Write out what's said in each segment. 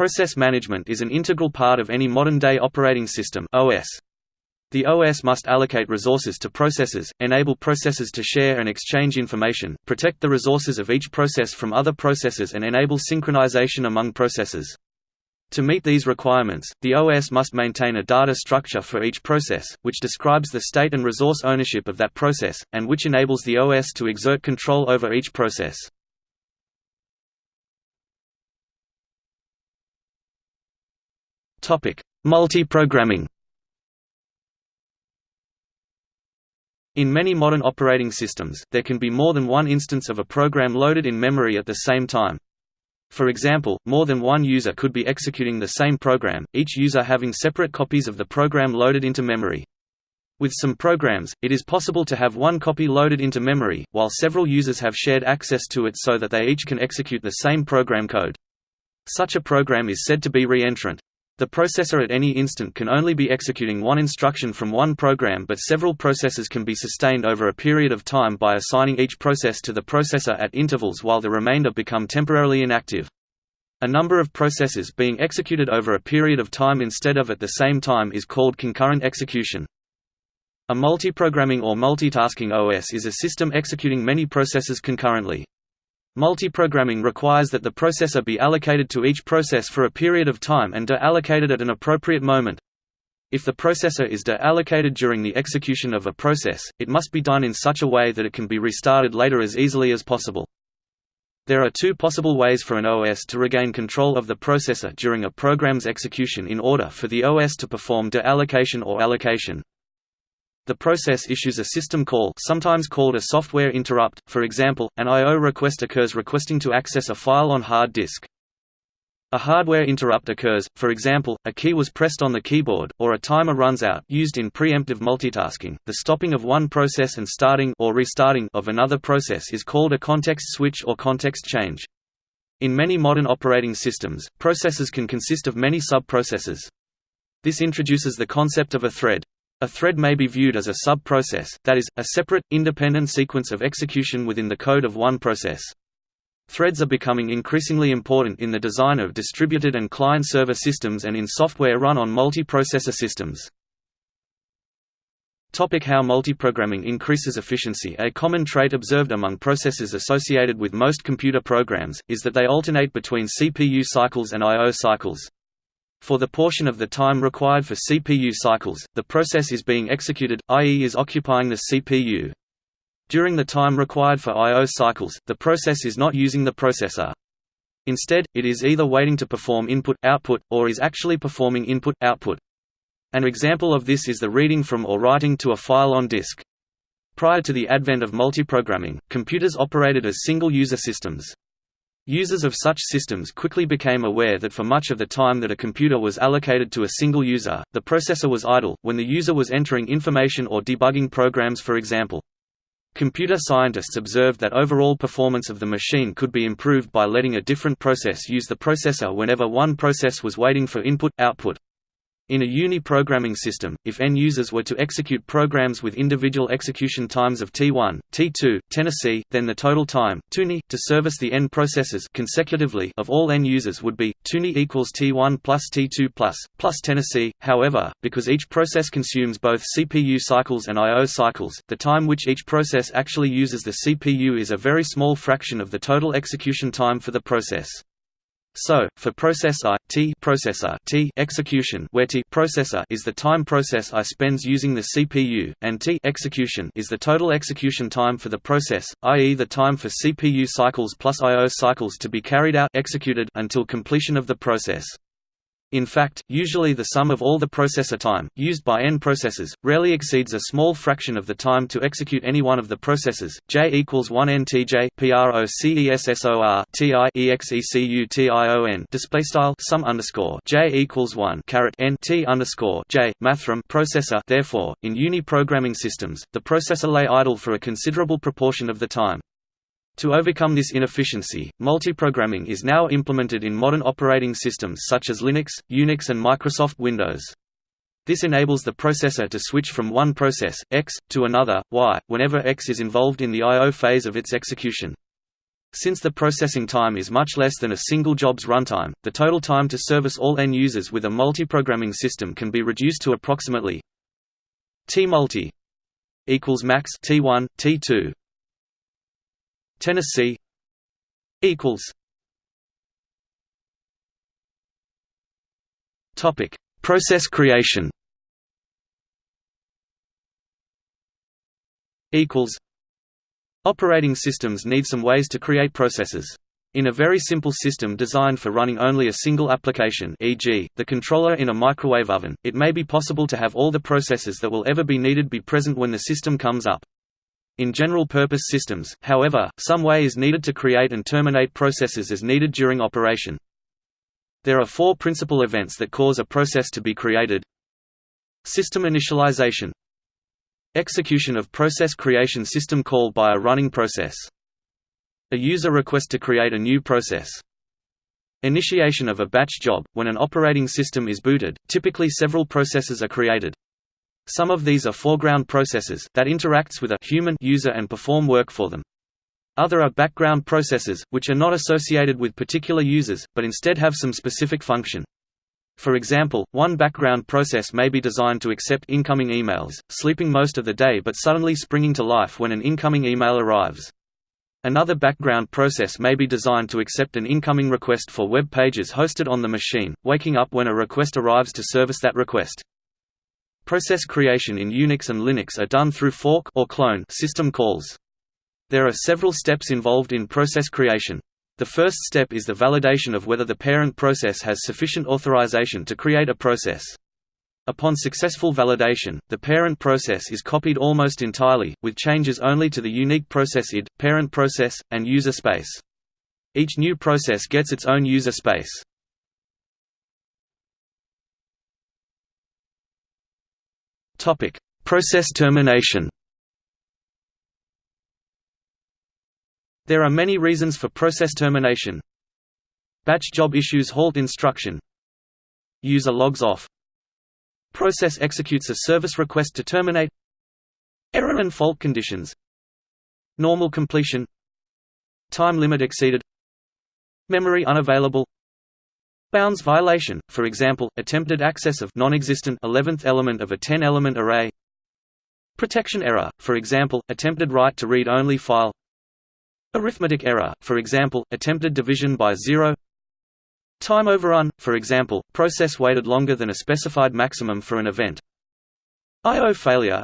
Process management is an integral part of any modern-day operating system OS. The OS must allocate resources to processes, enable processes to share and exchange information, protect the resources of each process from other processes and enable synchronization among processes. To meet these requirements, the OS must maintain a data structure for each process, which describes the state and resource ownership of that process, and which enables the OS to exert control over each process. Multi-programming In many modern operating systems, there can be more than one instance of a program loaded in memory at the same time. For example, more than one user could be executing the same program, each user having separate copies of the program loaded into memory. With some programs, it is possible to have one copy loaded into memory, while several users have shared access to it so that they each can execute the same program code. Such a program is said to be reentrant. The processor at any instant can only be executing one instruction from one program but several processes can be sustained over a period of time by assigning each process to the processor at intervals while the remainder become temporarily inactive. A number of processes being executed over a period of time instead of at the same time is called concurrent execution. A multiprogramming or multitasking OS is a system executing many processes concurrently. Multiprogramming requires that the processor be allocated to each process for a period of time and de-allocated at an appropriate moment. If the processor is de-allocated during the execution of a process, it must be done in such a way that it can be restarted later as easily as possible. There are two possible ways for an OS to regain control of the processor during a program's execution in order for the OS to perform de-allocation or allocation. The process issues a system call sometimes called a software interrupt, for example, an I.O. request occurs requesting to access a file on hard disk. A hardware interrupt occurs, for example, a key was pressed on the keyboard, or a timer runs out used in preemptive multitasking. The stopping of one process and starting or restarting of another process is called a context switch or context change. In many modern operating systems, processes can consist of many sub-processes. This introduces the concept of a thread. A thread may be viewed as a sub-process, that is, a separate, independent sequence of execution within the code of one process. Threads are becoming increasingly important in the design of distributed and client-server systems and in software run on multiprocessor systems. Topic how multiprogramming increases efficiency A common trait observed among processes associated with most computer programs, is that they alternate between CPU cycles and I.O. cycles. For the portion of the time required for CPU cycles, the process is being executed, i.e. is occupying the CPU. During the time required for I.O. cycles, the process is not using the processor. Instead, it is either waiting to perform input-output, or is actually performing input-output. An example of this is the reading from or writing to a file on disk. Prior to the advent of multiprogramming, computers operated as single-user systems. Users of such systems quickly became aware that for much of the time that a computer was allocated to a single user, the processor was idle, when the user was entering information or debugging programs for example. Computer scientists observed that overall performance of the machine could be improved by letting a different process use the processor whenever one process was waiting for input-output. In a uni-programming system, if n users were to execute programs with individual execution times of T1, T2, Tennessee, then the total time tuni, to service the n processes consecutively of all n users would be tuni equals T1 plus T2 plus plus Tennessee. However, because each process consumes both CPU cycles and I/O cycles, the time which each process actually uses the CPU is a very small fraction of the total execution time for the process. So, for process I, T processor T execution where T processor is the time process I spends using the CPU, and T execution is the total execution time for the process, i.e. the time for CPU cycles plus I.O. cycles to be carried out executed until completion of the process. In fact, usually the sum of all the processor time, used by n processes, rarely exceeds a small fraction of the time to execute any one of the processes. J equals 1 n t j processor ti display style sum underscore j equals 1 caret n t underscore j mathrm processor. Therefore, in uni programming systems, the processor lay idle for a considerable proportion of the time. To overcome this inefficiency, multiprogramming is now implemented in modern operating systems such as Linux, Unix and Microsoft Windows. This enables the processor to switch from one process, X, to another, Y, whenever X is involved in the I.O. phase of its execution. Since the processing time is much less than a single job's runtime, the total time to service all end users with a multi-programming system can be reduced to approximately T multi equals max T1 T2 Tennessee equals Topic Process creation equals Operating systems need some ways to create processes. In a very simple system designed for running only a single application e.g., the controller in a microwave oven, it may be possible to have all the processes that will ever be needed be present when the system comes up. In general-purpose systems, however, some way is needed to create and terminate processes as needed during operation. There are four principal events that cause a process to be created System initialization Execution of process creation system call by a running process. A user request to create a new process. Initiation of a batch job – When an operating system is booted, typically several processes are created. Some of these are foreground processes that interacts with a human user and perform work for them. Other are background processes, which are not associated with particular users, but instead have some specific function. For example, one background process may be designed to accept incoming emails, sleeping most of the day but suddenly springing to life when an incoming email arrives. Another background process may be designed to accept an incoming request for web pages hosted on the machine, waking up when a request arrives to service that request. Process creation in Unix and Linux are done through fork or clone system calls. There are several steps involved in process creation. The first step is the validation of whether the parent process has sufficient authorization to create a process. Upon successful validation, the parent process is copied almost entirely, with changes only to the unique process id, parent process, and user space. Each new process gets its own user space. Process termination There are many reasons for process termination. Batch job issues halt instruction. User logs off. Process executes a service request to terminate. Error and fault conditions. Normal completion. Time limit exceeded. Memory unavailable. Bounds violation, for example, attempted access of non-existent 11th element of a 10-element array. Protection error, for example, attempted write to read-only file. Arithmetic error, for example, attempted division by zero Time overrun, for example, process waited longer than a specified maximum for an event I.O. failure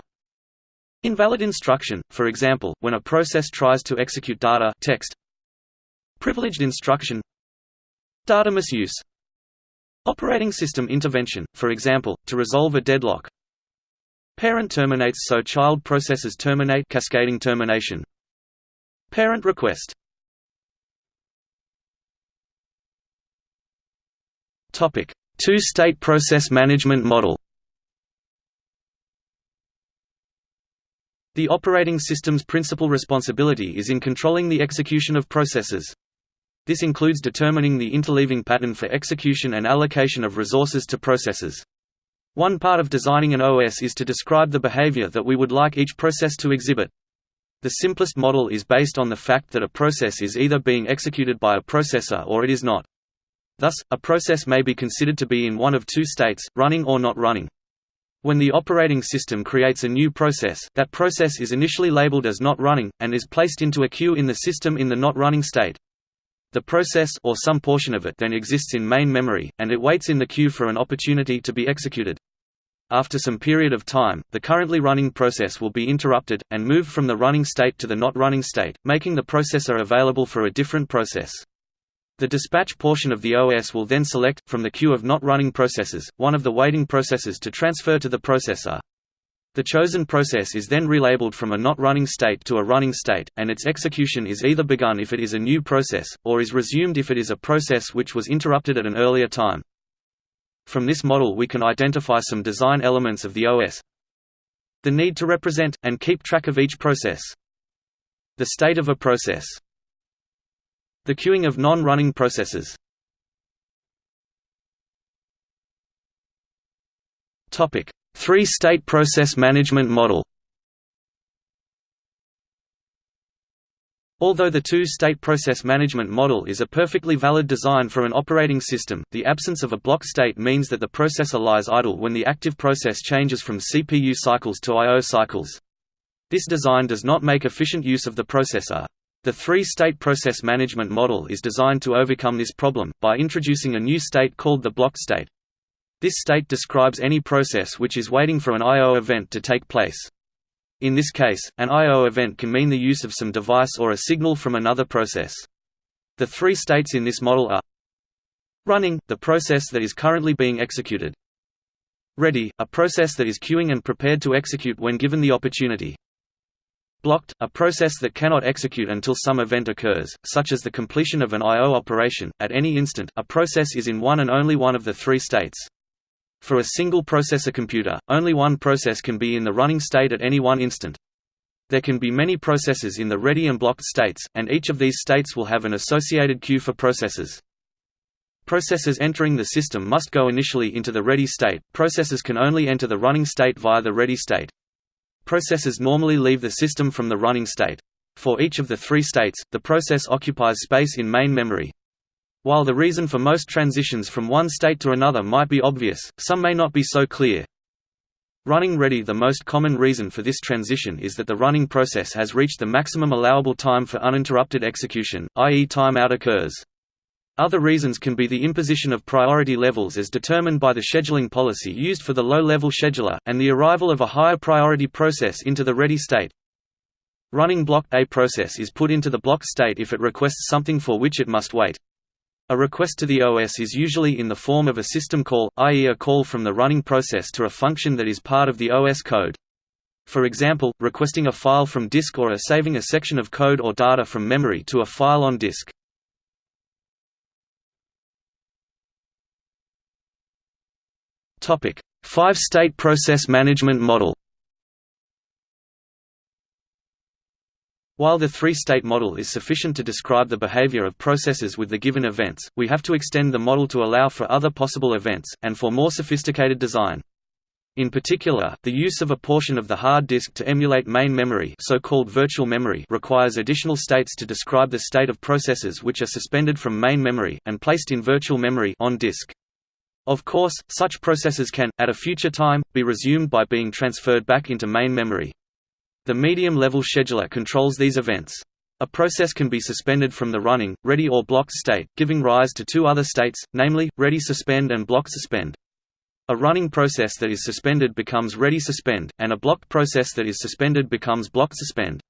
Invalid instruction, for example, when a process tries to execute data text. Privileged instruction Data misuse Operating system intervention, for example, to resolve a deadlock. Parent terminates so child processes terminate cascading termination. Parent request. Two-state process management model. The operating system's principal responsibility is in controlling the execution of processes. This includes determining the interleaving pattern for execution and allocation of resources to processes. One part of designing an OS is to describe the behavior that we would like each process to exhibit. The simplest model is based on the fact that a process is either being executed by a processor or it is not. Thus, a process may be considered to be in one of two states, running or not running. When the operating system creates a new process, that process is initially labeled as not running, and is placed into a queue in the system in the not running state. The process or some portion of it then exists in main memory, and it waits in the queue for an opportunity to be executed. After some period of time, the currently running process will be interrupted, and moved from the running state to the not running state, making the processor available for a different process. The dispatch portion of the OS will then select, from the queue of not running processes, one of the waiting processes to transfer to the processor. The chosen process is then relabeled from a not running state to a running state, and its execution is either begun if it is a new process, or is resumed if it is a process which was interrupted at an earlier time. From this model we can identify some design elements of the OS. The need to represent, and keep track of each process. The state of a process. The queuing of non-running processes. Three-state process management model Although the two-state process management model is a perfectly valid design for an operating system, the absence of a block state means that the processor lies idle when the active process changes from CPU cycles to I.O. cycles. This design does not make efficient use of the processor. The three-state process management model is designed to overcome this problem, by introducing a new state called the block state. This state describes any process which is waiting for an I.O. event to take place. In this case, an I.O. event can mean the use of some device or a signal from another process. The three states in this model are Running, the process that is currently being executed. Ready, a process that is queuing and prepared to execute when given the opportunity. Blocked, a process that cannot execute until some event occurs, such as the completion of an I.O. operation. At any instant, a process is in one and only one of the three states. For a single processor computer, only one process can be in the running state at any one instant. There can be many processes in the ready and blocked states, and each of these states will have an associated queue for processes. Processes entering the system must go initially into the ready state, processes can only enter the running state via the ready state. Processes normally leave the system from the running state. For each of the three states, the process occupies space in main memory. While the reason for most transitions from one state to another might be obvious, some may not be so clear. Running ready The most common reason for this transition is that the running process has reached the maximum allowable time for uninterrupted execution, i.e. timeout occurs. Other reasons can be the imposition of priority levels as determined by the scheduling policy used for the low-level scheduler, and the arrival of a higher priority process into the ready state. Running block A process is put into the block state if it requests something for which it must wait. A request to the OS is usually in the form of a system call, i.e. a call from the running process to a function that is part of the OS code. For example, requesting a file from disk or a saving a section of code or data from memory to a file on disk. Five-state process management model While the three-state model is sufficient to describe the behavior of processes with the given events, we have to extend the model to allow for other possible events, and for more sophisticated design. In particular, the use of a portion of the hard disk to emulate main memory so-called virtual memory requires additional states to describe the state of processes which are suspended from main memory, and placed in virtual memory on disk. Of course, such processes can, at a future time, be resumed by being transferred back into main memory. The medium-level scheduler controls these events. A process can be suspended from the running, ready or blocked state, giving rise to two other states, namely, ready suspend and block suspend. A running process that is suspended becomes ready suspend, and a blocked process that is suspended becomes block suspend.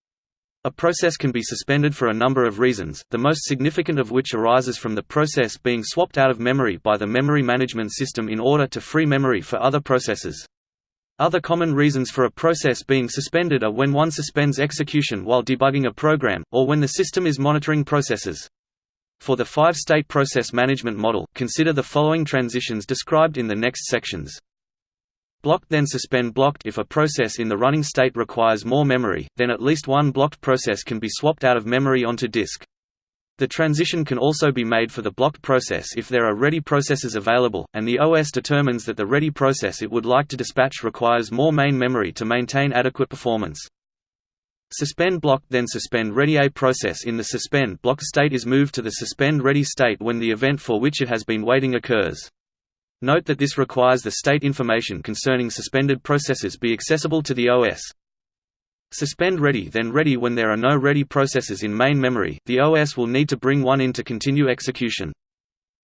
A process can be suspended for a number of reasons, the most significant of which arises from the process being swapped out of memory by the memory management system in order to free memory for other processes. Other common reasons for a process being suspended are when one suspends execution while debugging a program, or when the system is monitoring processes. For the five-state process management model, consider the following transitions described in the next sections. Blocked then suspend blocked If a process in the running state requires more memory, then at least one blocked process can be swapped out of memory onto disk. The transition can also be made for the blocked process if there are ready processes available, and the OS determines that the ready process it would like to dispatch requires more main memory to maintain adequate performance. Suspend block then suspend ready A process in the suspend block state is moved to the suspend ready state when the event for which it has been waiting occurs. Note that this requires the state information concerning suspended processes be accessible to the OS. Suspend ready then ready when there are no ready processes in main memory, the OS will need to bring one in to continue execution.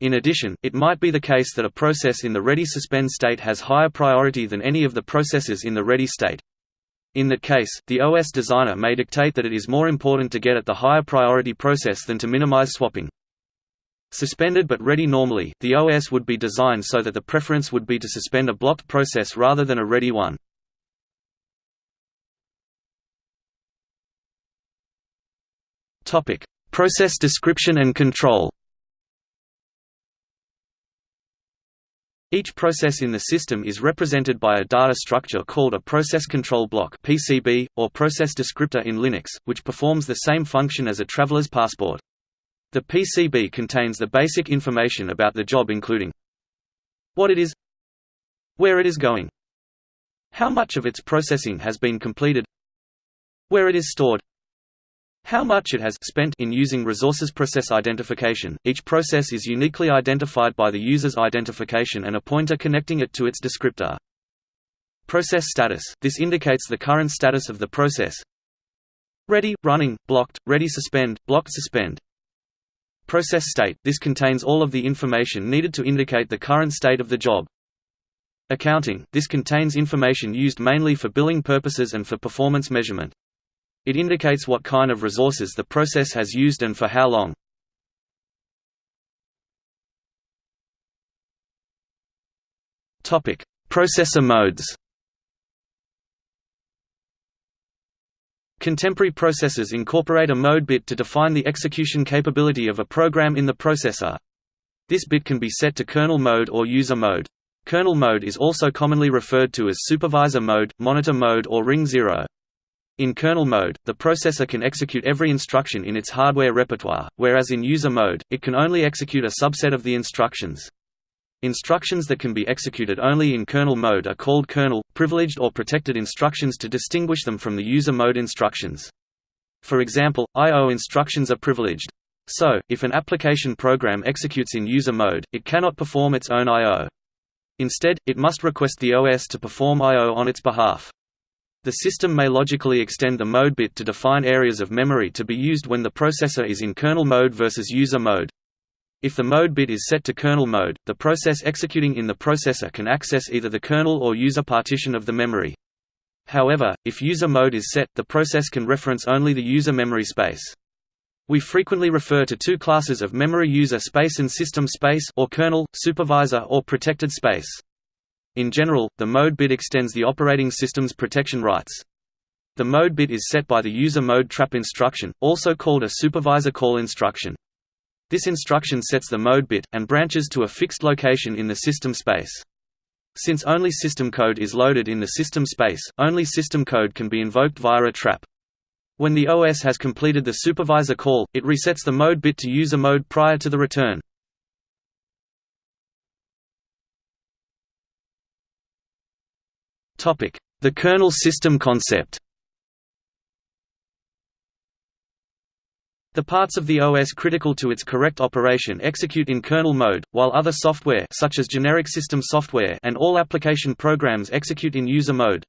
In addition, it might be the case that a process in the ready suspend state has higher priority than any of the processes in the ready state. In that case, the OS designer may dictate that it is more important to get at the higher priority process than to minimize swapping. Suspended but ready normally, the OS would be designed so that the preference would be to suspend a blocked process rather than a ready one. Topic: Process description and control. Each process in the system is represented by a data structure called a process control block (PCB) or process descriptor in Linux, which performs the same function as a traveler's passport. The PCB contains the basic information about the job including what it is, where it is going, how much of its processing has been completed, where it is stored, how much it has spent in using resources process identification. Each process is uniquely identified by the user's identification and a pointer connecting it to its descriptor. Process status – This indicates the current status of the process. Ready, running, blocked, ready suspend, blocked suspend. Process state – This contains all of the information needed to indicate the current state of the job. Accounting – This contains information used mainly for billing purposes and for performance measurement. It indicates what kind of resources the process has used and for how long. Processor modes Contemporary processors incorporate a mode bit to define the execution capability of a program in the processor. This bit can be set to kernel mode or user mode. Kernel mode is also commonly referred to as supervisor mode, monitor mode or ring zero. In kernel mode, the processor can execute every instruction in its hardware repertoire, whereas in user mode, it can only execute a subset of the instructions. Instructions that can be executed only in kernel mode are called kernel, privileged or protected instructions to distinguish them from the user mode instructions. For example, I.O. instructions are privileged. So, if an application program executes in user mode, it cannot perform its own I.O. Instead, it must request the OS to perform I.O. on its behalf. The system may logically extend the mode bit to define areas of memory to be used when the processor is in kernel mode versus user mode. If the mode bit is set to kernel mode, the process executing in the processor can access either the kernel or user partition of the memory. However, if user mode is set, the process can reference only the user memory space. We frequently refer to two classes of memory user space and system space or kernel, supervisor or protected space. In general, the mode bit extends the operating system's protection rights. The mode bit is set by the user mode trap instruction, also called a supervisor call instruction. This instruction sets the mode bit, and branches to a fixed location in the system space. Since only system code is loaded in the system space, only system code can be invoked via a trap. When the OS has completed the supervisor call, it resets the mode bit to user mode prior to the return. The kernel system concept The parts of the OS critical to its correct operation execute in kernel mode, while other software such as generic system software and all application programs execute in user mode.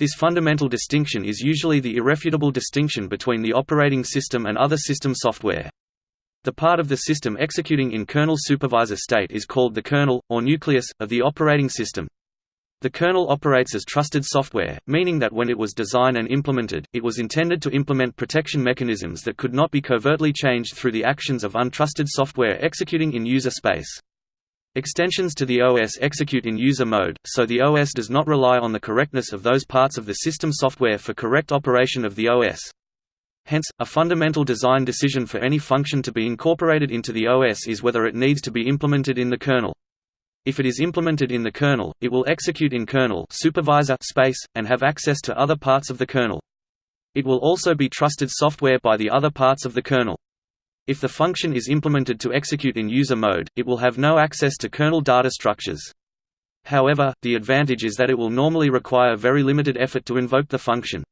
This fundamental distinction is usually the irrefutable distinction between the operating system and other system software. The part of the system executing in kernel supervisor state is called the kernel, or nucleus, of the operating system. The kernel operates as trusted software, meaning that when it was designed and implemented, it was intended to implement protection mechanisms that could not be covertly changed through the actions of untrusted software executing in user space. Extensions to the OS execute in user mode, so the OS does not rely on the correctness of those parts of the system software for correct operation of the OS. Hence, a fundamental design decision for any function to be incorporated into the OS is whether it needs to be implemented in the kernel. If it is implemented in the kernel, it will execute in kernel supervisor space, and have access to other parts of the kernel. It will also be trusted software by the other parts of the kernel. If the function is implemented to execute in user mode, it will have no access to kernel data structures. However, the advantage is that it will normally require very limited effort to invoke the function.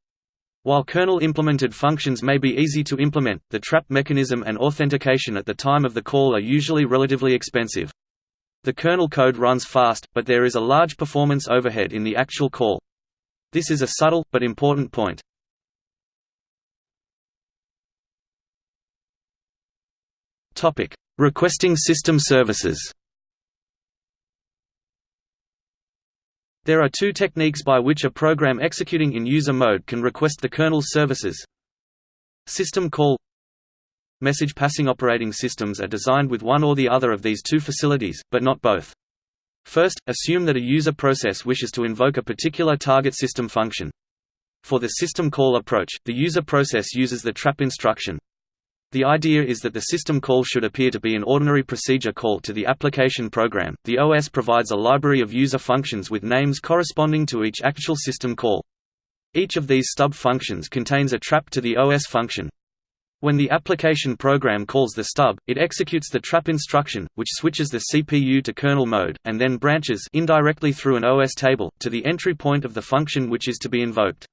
While kernel-implemented functions may be easy to implement, the trap mechanism and authentication at the time of the call are usually relatively expensive. The kernel code runs fast, but there is a large performance overhead in the actual call. This is a subtle, but important point. Requesting system services There are two techniques by which a program executing in user mode can request the kernel's services. System call Message passing operating systems are designed with one or the other of these two facilities, but not both. First, assume that a user process wishes to invoke a particular target system function. For the system call approach, the user process uses the trap instruction. The idea is that the system call should appear to be an ordinary procedure call to the application program. The OS provides a library of user functions with names corresponding to each actual system call. Each of these stub functions contains a trap to the OS function, when the application program calls the stub, it executes the trap instruction, which switches the CPU to kernel mode, and then branches indirectly through an OS table, to the entry point of the function which is to be invoked.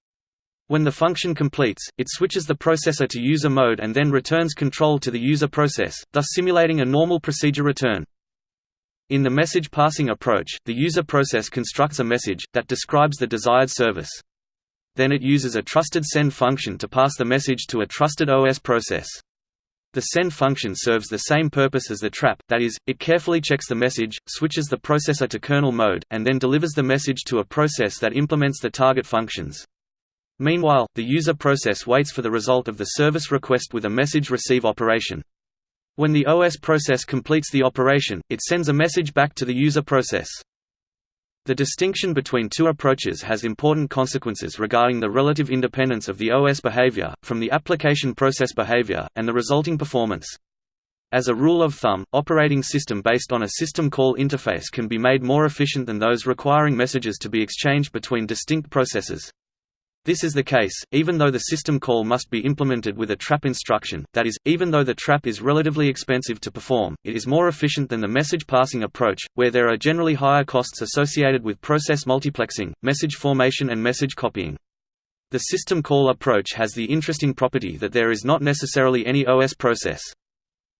When the function completes, it switches the processor to user mode and then returns control to the user process, thus simulating a normal procedure return. In the message passing approach, the user process constructs a message, that describes the desired service. Then it uses a trusted send function to pass the message to a trusted OS process. The send function serves the same purpose as the trap, that is, it carefully checks the message, switches the processor to kernel mode, and then delivers the message to a process that implements the target functions. Meanwhile, the user process waits for the result of the service request with a message receive operation. When the OS process completes the operation, it sends a message back to the user process. The distinction between two approaches has important consequences regarding the relative independence of the OS behavior, from the application process behavior, and the resulting performance. As a rule of thumb, operating system based on a system call interface can be made more efficient than those requiring messages to be exchanged between distinct processes. This is the case, even though the system call must be implemented with a trap instruction, that is, even though the trap is relatively expensive to perform, it is more efficient than the message passing approach, where there are generally higher costs associated with process multiplexing, message formation and message copying. The system call approach has the interesting property that there is not necessarily any OS process.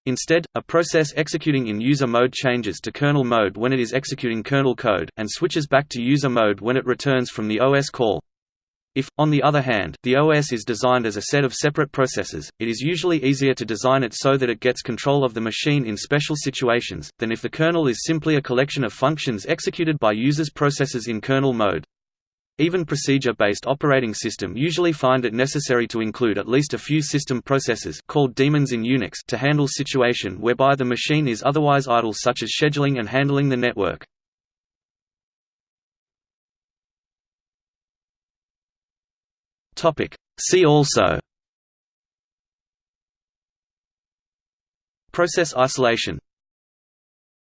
Instead, a process executing in user mode changes to kernel mode when it is executing kernel code, and switches back to user mode when it returns from the OS call. If, on the other hand, the OS is designed as a set of separate processes, it is usually easier to design it so that it gets control of the machine in special situations, than if the kernel is simply a collection of functions executed by users' processes in kernel mode. Even procedure-based operating system usually find it necessary to include at least a few system processes called daemons in Unix to handle situation whereby the machine is otherwise idle such as scheduling and handling the network. Topic. See also Process isolation